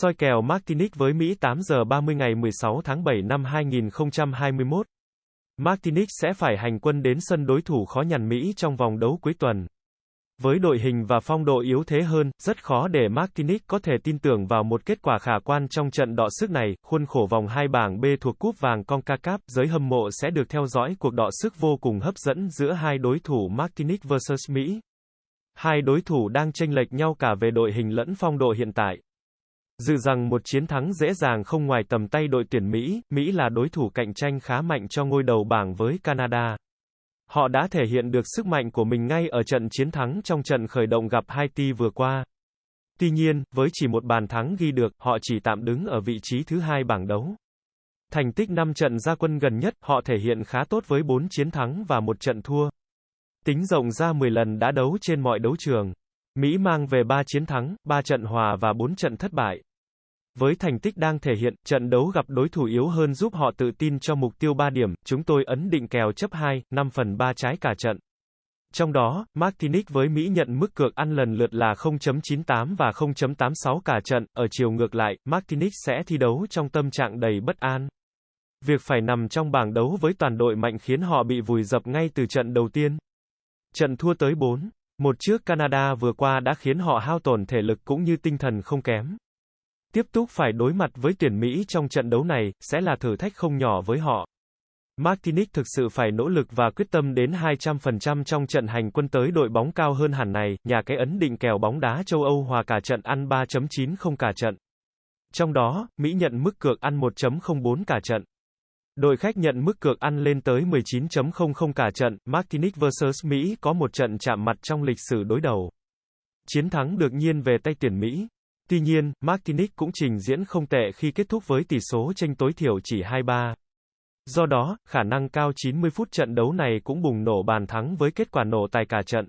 Soi kèo Martinique với Mỹ 8 giờ 30 ngày 16 tháng 7 năm 2021. Martinique sẽ phải hành quân đến sân đối thủ khó nhằn Mỹ trong vòng đấu cuối tuần. Với đội hình và phong độ yếu thế hơn, rất khó để Martinique có thể tin tưởng vào một kết quả khả quan trong trận đọ sức này. Khuôn khổ vòng hai bảng B thuộc cúp vàng CONCACAF, giới hâm mộ sẽ được theo dõi cuộc đọ sức vô cùng hấp dẫn giữa hai đối thủ Martinique vs Mỹ. Hai đối thủ đang chênh lệch nhau cả về đội hình lẫn phong độ hiện tại. Dự rằng một chiến thắng dễ dàng không ngoài tầm tay đội tuyển Mỹ, Mỹ là đối thủ cạnh tranh khá mạnh cho ngôi đầu bảng với Canada. Họ đã thể hiện được sức mạnh của mình ngay ở trận chiến thắng trong trận khởi động gặp Haiti vừa qua. Tuy nhiên, với chỉ một bàn thắng ghi được, họ chỉ tạm đứng ở vị trí thứ hai bảng đấu. Thành tích 5 trận ra quân gần nhất, họ thể hiện khá tốt với 4 chiến thắng và một trận thua. Tính rộng ra 10 lần đã đấu trên mọi đấu trường. Mỹ mang về 3 chiến thắng, 3 trận hòa và 4 trận thất bại. Với thành tích đang thể hiện, trận đấu gặp đối thủ yếu hơn giúp họ tự tin cho mục tiêu 3 điểm, chúng tôi ấn định kèo chấp 2, 5 phần 3 trái cả trận. Trong đó, Martinique với Mỹ nhận mức cược ăn lần lượt là 0.98 và 0.86 cả trận, ở chiều ngược lại, Martinique sẽ thi đấu trong tâm trạng đầy bất an. Việc phải nằm trong bảng đấu với toàn đội mạnh khiến họ bị vùi dập ngay từ trận đầu tiên. Trận thua tới 4. Một trước Canada vừa qua đã khiến họ hao tổn thể lực cũng như tinh thần không kém. Tiếp tục phải đối mặt với tuyển Mỹ trong trận đấu này, sẽ là thử thách không nhỏ với họ. Martinique thực sự phải nỗ lực và quyết tâm đến 200% trong trận hành quân tới đội bóng cao hơn hẳn này, nhà cái ấn định kèo bóng đá châu Âu hòa cả trận ăn 3.90 cả trận. Trong đó, Mỹ nhận mức cược ăn 1.04 cả trận. Đội khách nhận mức cược ăn lên tới 19.00 cả trận, Martinique vs Mỹ có một trận chạm mặt trong lịch sử đối đầu. Chiến thắng được nhiên về tay tuyển Mỹ. Tuy nhiên, Martinique cũng trình diễn không tệ khi kết thúc với tỷ số tranh tối thiểu chỉ 2-3. Do đó, khả năng cao 90 phút trận đấu này cũng bùng nổ bàn thắng với kết quả nổ tài cả trận.